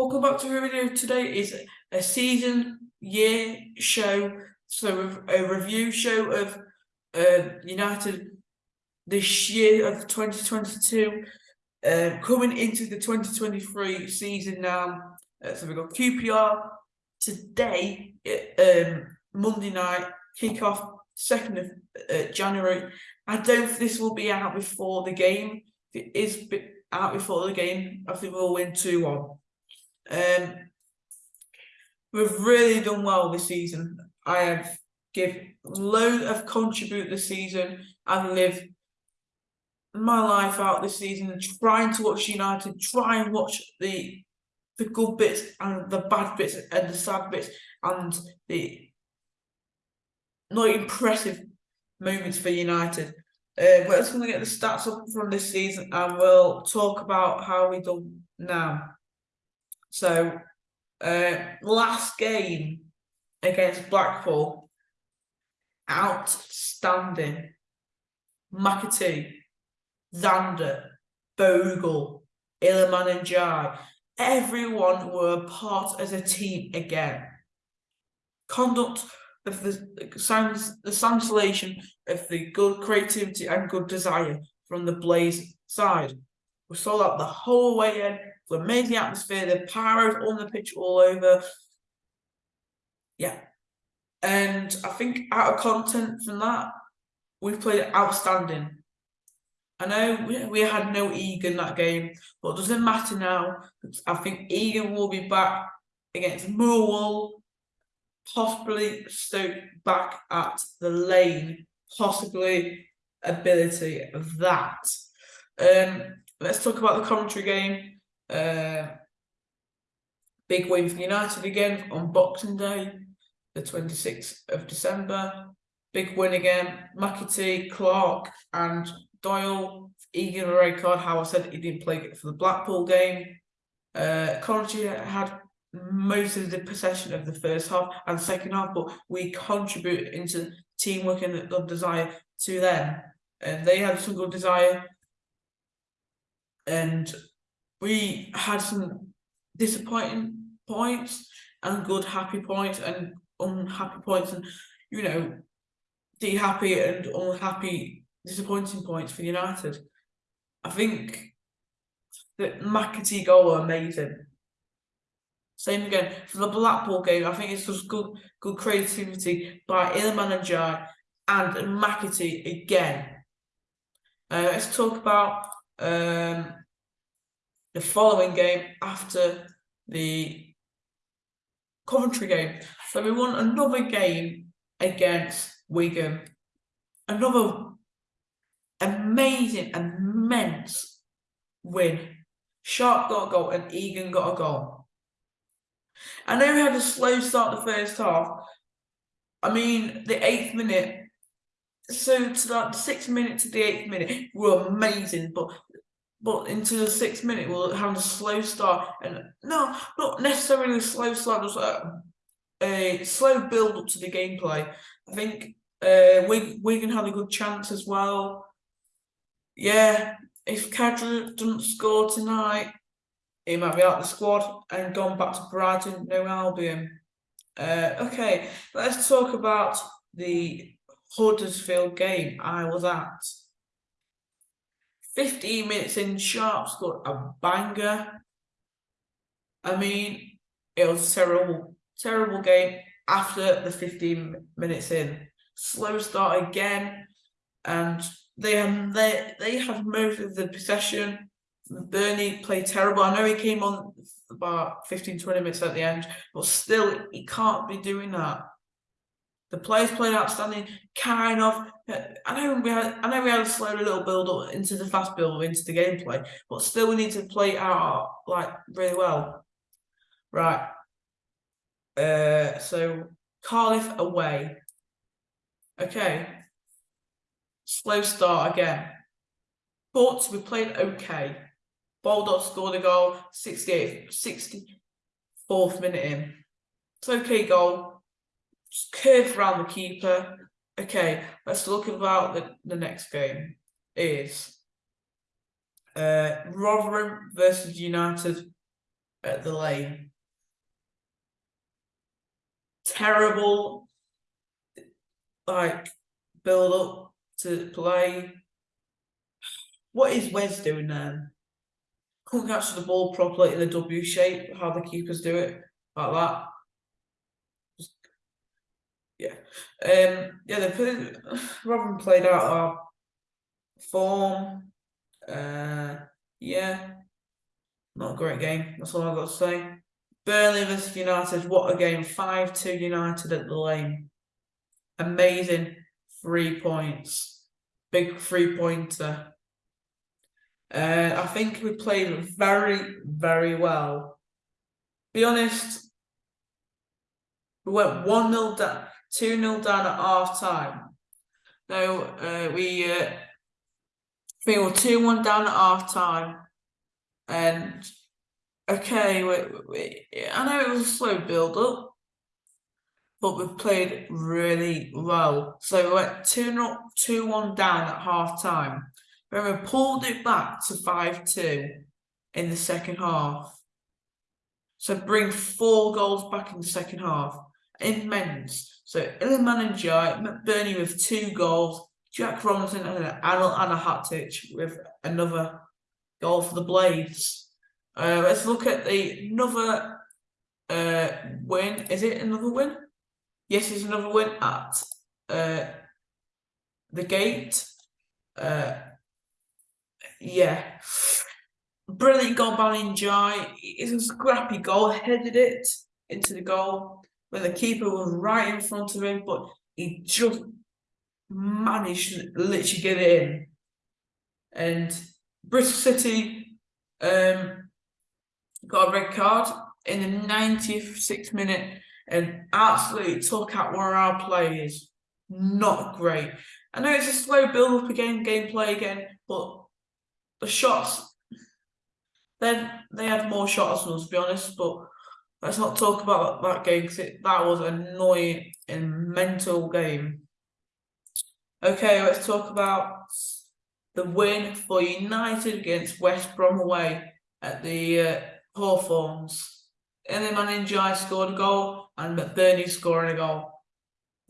Welcome back to our video. Today is a season year show, so a review show of uh, United this year of 2022, uh, coming into the 2023 season now. Uh, so we've got QPR today, um, Monday night, kick off 2nd of uh, January. I don't this will be out before the game. If it is out before the game, I think we'll win 2 1. Um, we've really done well this season. I have give load of contribute this season and live my life out this season, trying to watch United, try and watch the the good bits and the bad bits and the sad bits and the not impressive moments for United. Uh, we're just going to get the stats up from this season and we'll talk about how we done now. So, uh, last game against Blackpool, outstanding. McAtee, Zander, Bogle, Iliman Ndiaye, everyone were part as a team again. Conduct of the sounds the translation of the good creativity and good desire from the Blades side. We saw that the whole way in the amazing atmosphere, the pyros on the pitch all over. Yeah. And I think out of content from that, we played outstanding. I know we, we had no Egan that game, but it doesn't matter now. I think Egan will be back against Millwall, possibly Stoke back at the lane, possibly ability of that. Um, let's talk about the commentary game. Uh, big win for United again on Boxing Day, the 26th of December. Big win again. McAtee, Clark, and Doyle. Egan a red card. How I said he didn't play for the Blackpool game. Uh, Coventry had most of the possession of the first half and second half, but we contribute into teamwork and good desire to them. And they had some good desire. And we had some disappointing points and good happy points and unhappy points and you know the happy and unhappy disappointing points for United. I think that McAtee goal were amazing. Same again for the Blackpool game. I think it's just good, good creativity by Iliman Ndiaye and McAtee again. Uh, let's talk about um, the following game after the Coventry game. So we won another game against Wigan. Another amazing, immense win. Sharp got a goal and Egan got a goal. I know we had a slow start the first half. I mean, the eighth minute, so to that sixth minute to the eighth minute were amazing, but but into the sixth minute we'll have a slow start and no not necessarily a slow start just a, a slow build up to the gameplay. I think uh we Wigan had a good chance as well. Yeah if Khadra doesn't score tonight he might be out of the squad and gone back to Brighton no Albion. Uh okay let's talk about the Huddersfield game I was at 15 minutes in, Sharp scored a banger. I mean, it was a terrible, terrible game after the 15 minutes in. Slow start again, and they they they had most of the possession. Burnley played terrible. I know he came on about 15, 20 minutes at the end, but still he can't be doing that. The players played outstanding. Kind of, I know we had, I know we had a slow little build up into the fast build into the gameplay, but still we need to play out like really well. Right. Uh, so Cardiff away. Okay. Slow start again, but we played okay. Baldock scored a goal, 68th, 64th minute in. It's okay goal just curve around the keeper. Okay, let's look about the, the next game. Is uh, Rotherham versus United. at the lane. Terrible, like build up to play. What is Wes doing there? Couldn't catch the ball properly in the W shape, how the keepers do it, like that. Yeah. Um yeah, they put Robin played out our form. Uh yeah. Not a great game, that's all I've got to say. Burnley versus United, what a game. 5-2 United at the lane. Amazing three points. Big three pointer. Uh, I think we played very, very well. Be honest, we went 1 0 down, 2 0 down at half time. No, uh, we, uh, we were 2 1 down at half time. And okay, we, we, I know it was a slow build up, but we played really well. So we went 2 0, 2 1 down at half time. Then we pulled it back to 5 2 in the second half. So bring four goals back in the second half. Immense. So Iliman Ndiaye, McBurnie with two goals, Jack Robinson and Anel Ahmedhodžić with another goal for the Blades. Uh, let's look at the another uh, win. Is it another win? Yes, it's another win at uh, the gate. Uh, yeah. Brilliant goal by Ndiaye. It's a scrappy goal, headed it into the goal when the keeper was right in front of him, but he just managed to literally get in. And Bristol City um, got a red card in the 96th minute and absolutely took out one of our players. Not great. I know it's a slow build up again, gameplay again, but the shots, then they had more shots than us, to be honest. But let's not talk about that game because that was an annoying and mental game. Okay, let's talk about the win for United against West Brom away at the uh, Hawthorns. Iliman Ndiaye scored a goal and McBurnie scoring a goal.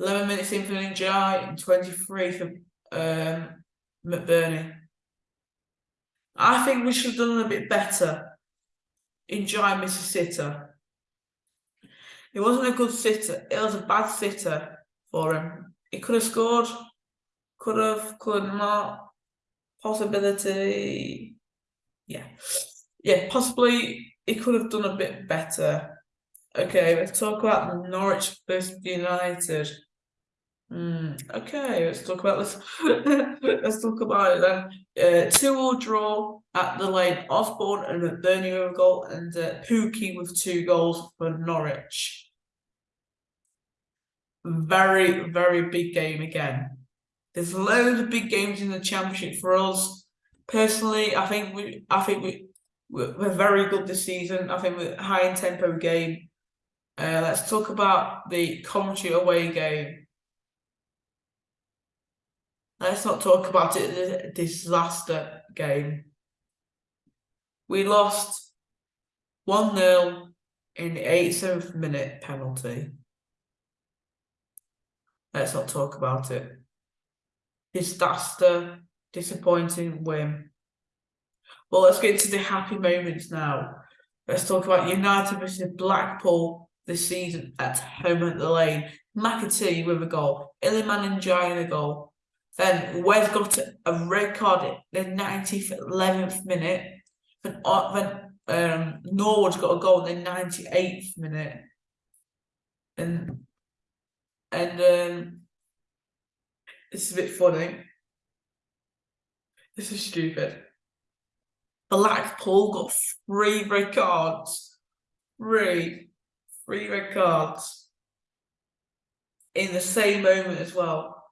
11 minutes in for Ndiaye and 23 for um, McBurnie. I think we should have done a bit better in Ndiaye It wasn't a good sitter, it was a bad sitter for him. He could have scored, could have, could not. Possibility, yeah. Yeah, possibly he could have done a bit better. Okay, let's talk about Norwich versus United. Mm, okay, let's talk about this. let's talk about it then. Uh, two all draw at the lane. Osborn and McBurnie with a goal, and uh, Pukki with two goals for Norwich. Very, very big game again. There's loads of big games in the championship for us. Personally, I think we, I think we, we're very good this season. I think we're high in tempo game. Uh, let's talk about the Coventry away game. Let's not talk about it. Disaster game. We lost 1 0 in the 87th minute penalty. Let's not talk about it. Disaster, disappointing win. Well, let's get to the happy moments now. Let's talk about United versus Blackpool this season at home at the lane. McAtee with a goal, Iliman Ndiaye in a goal, then Wes got a red card in the 90th, 11th minute. Then, then um, Norwood's got a goal in the 98th minute. And and um, this is a bit funny. This is stupid. Blackpool got three red cards. Three. Three red cards. In the same moment as well.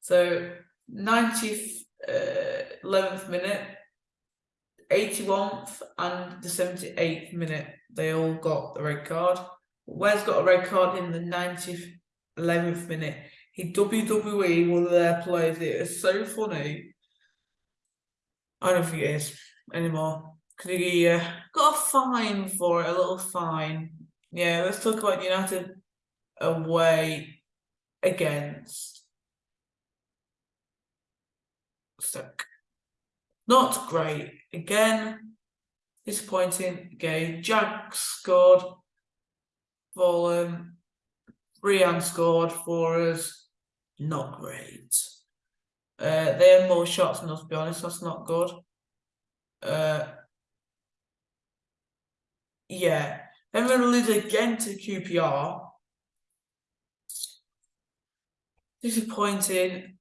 So 90th, uh, 11th minute, 81th and the 78th minute, they all got the red card. Wes got a red card in the 90th, 11th minute. He WWE one of their players. It is so funny. I don't think it is anymore. Yeah, got a fine for it, a little fine. Yeah, let's talk about United away against Stoke. Not great. Again, disappointing game. Jack scored. Fulham. Brian scored for us. Not great. Uh, they had more shots than us, to be honest. That's not good. Uh, yeah. Then we're going to lose again to QPR. Disappointing.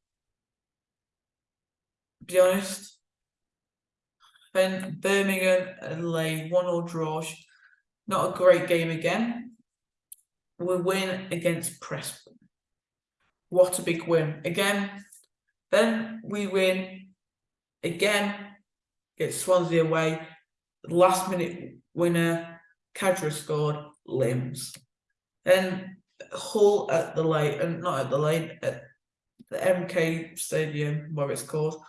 Be honest. Then Birmingham lay one or draw. Not a great game again. We win against Preston. What a big win. Again, then we win again, get Swansea away. Last minute winner, Khadra scored, limbs. Then Hull at the lane, and not at the lane, at the MK Stadium, where it's called,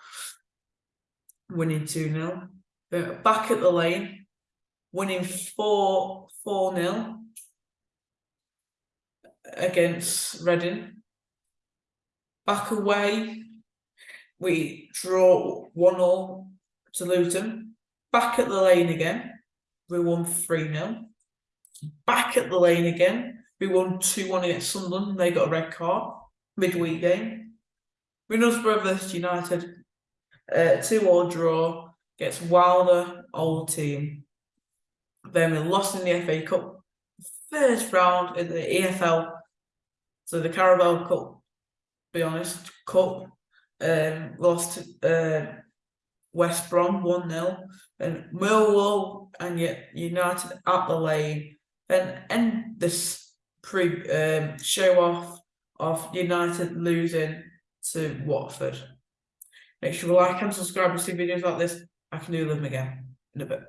winning 2 0. Uh, back at the lane, winning 4 4 0 against Reading. Back away, we draw 1 0 to Luton. Back at the lane again, we won 3 0. Back at the lane again, we won 2 1 against Sunderland. They got a red card midweek game. Middlesbrough versus United, uh, 2 all draw, gets Wilder, old team. Then we lost in the FA Cup, first round in the EFL, so the Carabao Cup, be honest, Cup. Um, lost to uh, West Brom 1 0, and Millwall and yet United at the lane, and end this pre um, show off of United losing to Watford. Make sure you like and subscribe to see videos like this. I can do them again in a bit.